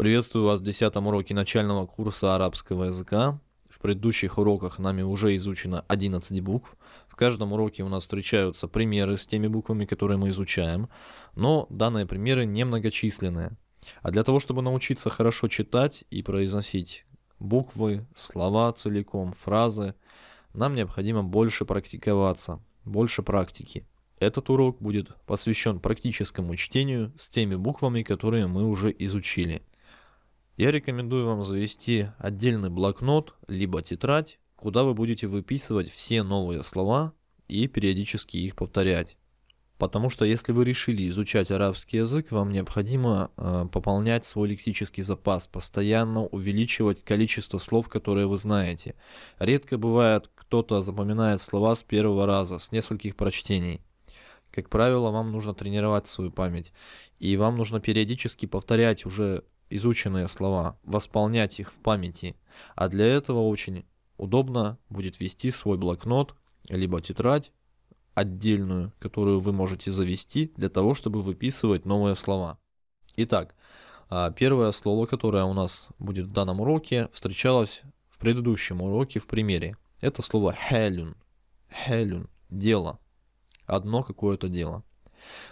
Приветствую вас в 10 уроке начального курса арабского языка. В предыдущих уроках нами уже изучено 11 букв. В каждом уроке у нас встречаются примеры с теми буквами, которые мы изучаем, но данные примеры немногочисленные. А для того, чтобы научиться хорошо читать и произносить буквы, слова целиком, фразы, нам необходимо больше практиковаться, больше практики. Этот урок будет посвящен практическому чтению с теми буквами, которые мы уже изучили. Я рекомендую вам завести отдельный блокнот, либо тетрадь, куда вы будете выписывать все новые слова и периодически их повторять. Потому что если вы решили изучать арабский язык, вам необходимо э, пополнять свой лексический запас, постоянно увеличивать количество слов, которые вы знаете. Редко бывает, кто-то запоминает слова с первого раза, с нескольких прочтений. Как правило, вам нужно тренировать свою память, и вам нужно периодически повторять уже изученные слова, восполнять их в памяти. А для этого очень удобно будет вести свой блокнот, либо тетрадь отдельную, которую вы можете завести для того, чтобы выписывать новые слова. Итак, а, первое слово, которое у нас будет в данном уроке, встречалось в предыдущем уроке в примере. Это слово хелюн. Хелюн. Дело. Одно какое-то дело.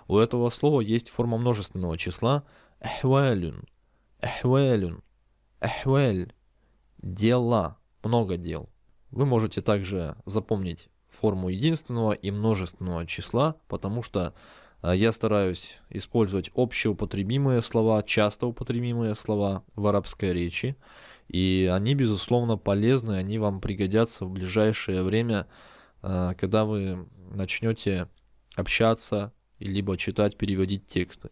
У этого слова есть форма множественного числа эхвалюн. Эхвелюн. Эхвель. Дела. Много дел. Вы можете также запомнить форму единственного и множественного числа, потому что а, я стараюсь использовать общеупотребимые слова, часто употребимые слова в арабской речи, и они, безусловно, полезны, они вам пригодятся в ближайшее время, а, когда вы начнете общаться, либо читать, переводить тексты.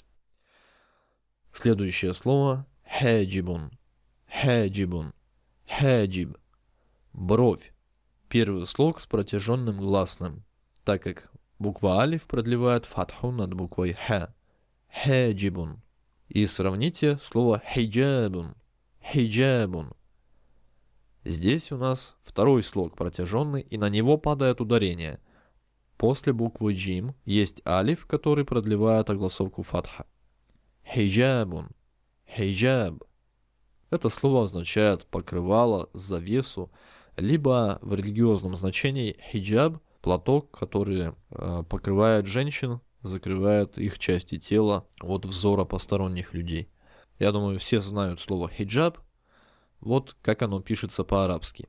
Следующее слово Хаджибун. Хаджибун. Хаджиб. Бровь. Первый слог с протяженным гласным, так как буква алиф продлевает фатху над буквой ха. Хаджибун. И сравните слово хиджабун. Хиджабун. Здесь у нас второй слог протяженный, и на него падает ударение. После буквы джим есть алиф, который продлевает огласовку фатха. Хиджабун. Хиджаб. Это слово означает покрывало, завесу, либо в религиозном значении хиджаб – платок, который э, покрывает женщин, закрывает их части тела от взора посторонних людей. Я думаю, все знают слово хиджаб. Вот как оно пишется по-арабски.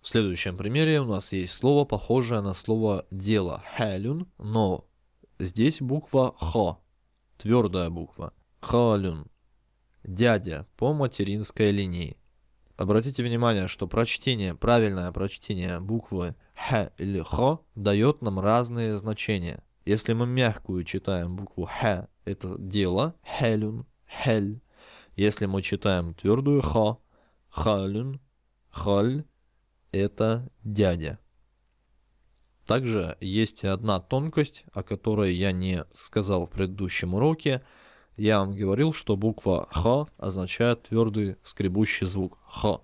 В следующем примере у нас есть слово, похожее на слово «дело» – халюн, но здесь буква «х», твердая буква – Халюн. Дядя по материнской линии. Обратите внимание, что прочтение, правильное прочтение буквы Х или Х дает нам разные значения. Если мы мягкую читаем букву Х, это дело, Хелюн, Хель. Если мы читаем твердую Х, Халюн, Халь, это дядя. Также есть одна тонкость, о которой я не сказал в предыдущем уроке – я вам говорил, что буква Х означает твердый скребущий звук Х.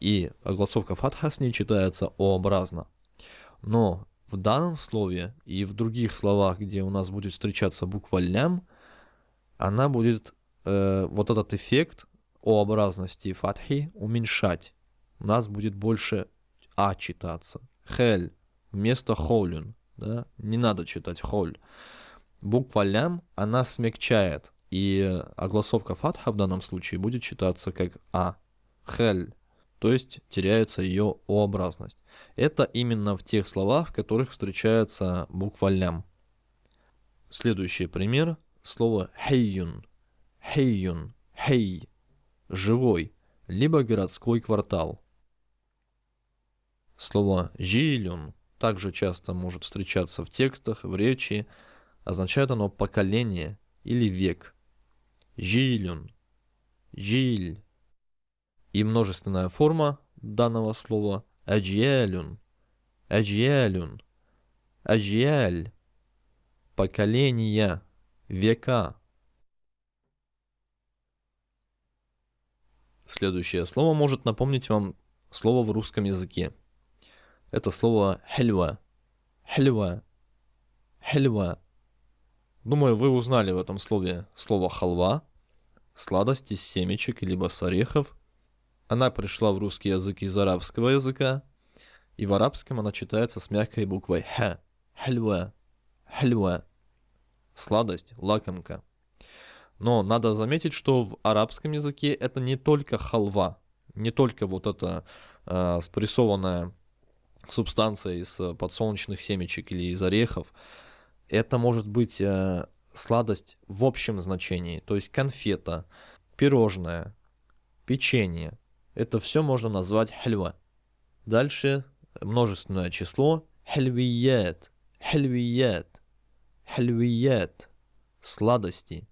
И огласовка фатха с ней читается О-образно. Но в данном слове и в других словах, где у нас будет встречаться буква лям, она будет э, вот этот эффект О-образности фатхи уменьшать. У нас будет больше А читаться. Хель вместо холюн. Да? Не надо читать холь. Буква лям, она смягчает и огласовка фатха в данном случае будет читаться как А. Хель. То есть теряется ее О-образность. Это именно в тех словах, в которых встречается буква лям. Следующий пример. Слово хейюн. Хейюн. Хей. Живой. Либо городской квартал. Слово жилюн также часто может встречаться в текстах, в речи. Означает оно поколение или век. Жилюн. Жиль. И множественная форма данного слова аджиалюн. Аджиалюн. Аджиаль. Поколения. Века. Следующее слово может напомнить вам слово в русском языке. Это слово хельва. Хельва. Хельва. Думаю, вы узнали в этом слове слово халва. сладость из семечек либо с орехов. Она пришла в русский язык из арабского языка, и в арабском она читается с мягкой буквой «х». Хальва. Хальва. Сладость, лакомка. Но надо заметить, что в арабском языке это не только халва, не только вот эта э, спрессованная субстанция из подсолнечных семечек или из орехов. Это может быть э, сладость в общем значении, то есть конфета, пирожное, печенье. Это все можно назвать хальва. Дальше множественное число хальвият, хальвият, хальвият, сладости.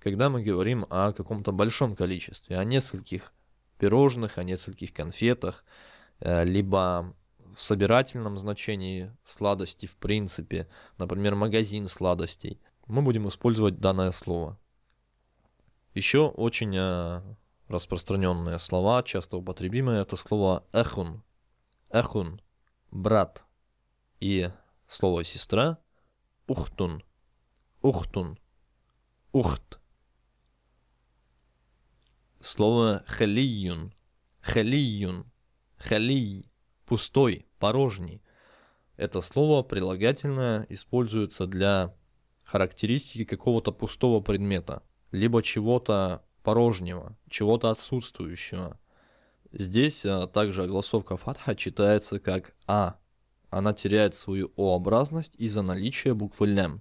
Когда мы говорим о каком-то большом количестве, о нескольких пирожных, о нескольких конфетах, э, либо в собирательном значении сладости в принципе, например, магазин сладостей, мы будем использовать данное слово. Еще очень э, распространенные слова, часто употребимые, это слово эхун. Эхун – брат. И слово сестра – ухтун. Ухтун. Ухт. Слово халиюн. Халиюн. Халий. Пустой, порожний. Это слово прилагательное используется для характеристики какого-то пустого предмета, либо чего-то порожнего, чего-то отсутствующего. Здесь а, также огласовка фатха читается как А. Она теряет свою О-образность из-за наличия буквы лям.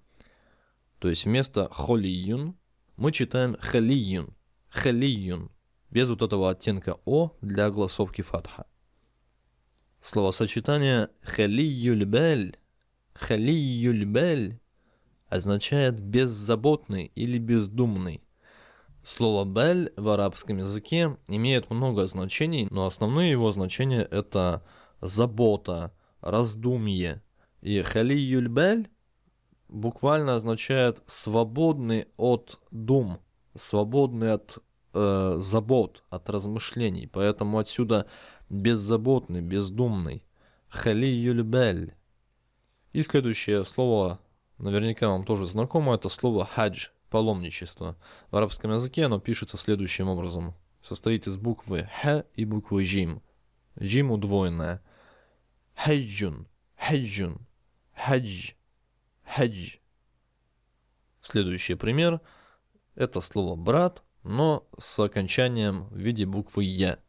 То есть вместо холиюн мы читаем халиюн, халиюн, без вот этого оттенка О для огласовки фатха. Словосочетание халиюльбель, халиюльбель означает беззаботный или бездумный. Слово «бель» в арабском языке имеет много значений, но основные его значения это забота, раздумье. И халиюль бель буквально означает свободный от дум, свободный от э, забот, от размышлений. Поэтому отсюда беззаботный, бездумный. Халиюль бель. И следующее слово наверняка вам тоже знакомо, это слово хадж, паломничество. В арабском языке оно пишется следующим образом. Состоит из буквы х и буквы джим. Джим удвоенная. Хаджун, хаджун, хадж, хадж. Следующий пример. Это слово брат, но с окончанием в виде буквы я.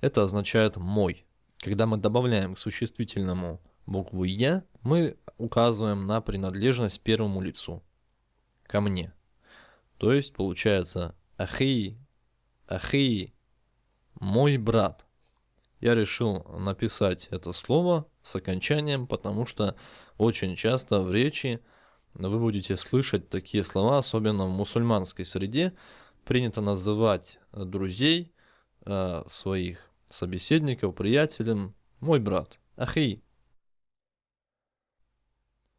Это означает мой. Когда мы добавляем к существительному букву я, мы указываем на принадлежность первому лицу, ко мне. То есть получается ахи, ахи, мой брат. Я решил написать это слово с окончанием, потому что очень часто в речи вы будете слышать такие слова, особенно в мусульманской среде. Принято называть друзей, э, своих собеседников, приятелем, мой брат, ахи.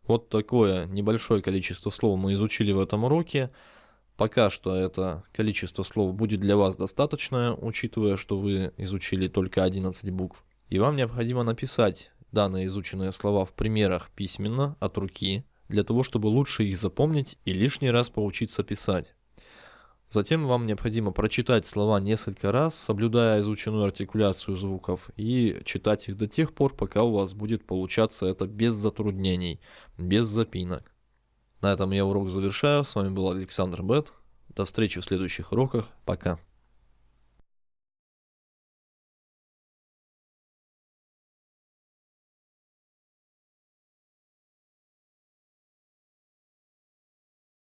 Вот такое небольшое количество слов мы изучили в этом уроке. Пока что это количество слов будет для вас достаточное, учитывая, что вы изучили только 11 букв. И вам необходимо написать данные изученные слова в примерах письменно, от руки, для того, чтобы лучше их запомнить и лишний раз поучиться писать. Затем вам необходимо прочитать слова несколько раз, соблюдая изученную артикуляцию звуков, и читать их до тех пор, пока у вас будет получаться это без затруднений, без запинок. На этом я урок завершаю. С вами был Александр Бет. До встречи в следующих уроках. Пока.